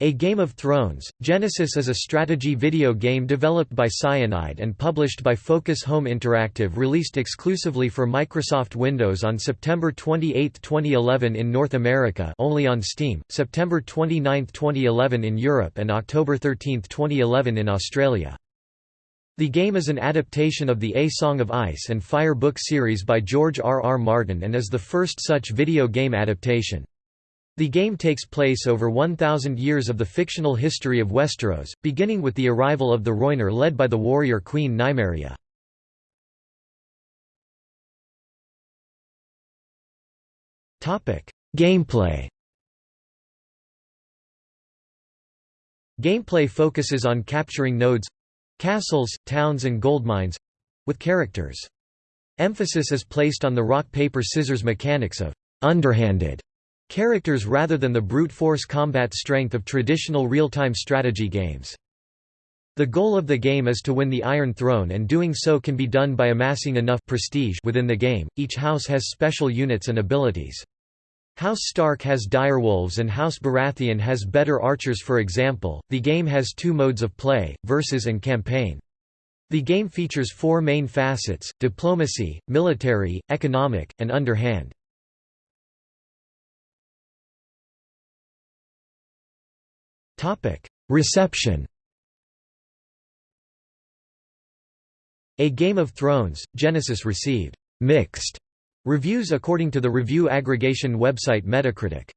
A Game of Thrones, Genesis is a strategy video game developed by Cyanide and published by Focus Home Interactive released exclusively for Microsoft Windows on September 28, 2011 in North America only on Steam, September 29, 2011 in Europe and October 13, 2011 in Australia. The game is an adaptation of the A Song of Ice and Fire book series by George R. R. Martin and is the first such video game adaptation. The game takes place over 1,000 years of the fictional history of Westeros, beginning with the arrival of the Rhoynar led by the warrior Queen Nymeria. Gameplay Gameplay focuses on capturing nodes—castles, towns and goldmines—with characters. Emphasis is placed on the rock-paper-scissors mechanics of underhanded characters rather than the brute force combat strength of traditional real-time strategy games. The goal of the game is to win the Iron Throne and doing so can be done by amassing enough prestige within the game. Each house has special units and abilities. House Stark has direwolves and House Baratheon has better archers for example. The game has two modes of play, versus and campaign. The game features four main facets, diplomacy, military, economic, and underhand. Reception A Game of Thrones, Genesis received «mixed» reviews according to the review aggregation website Metacritic.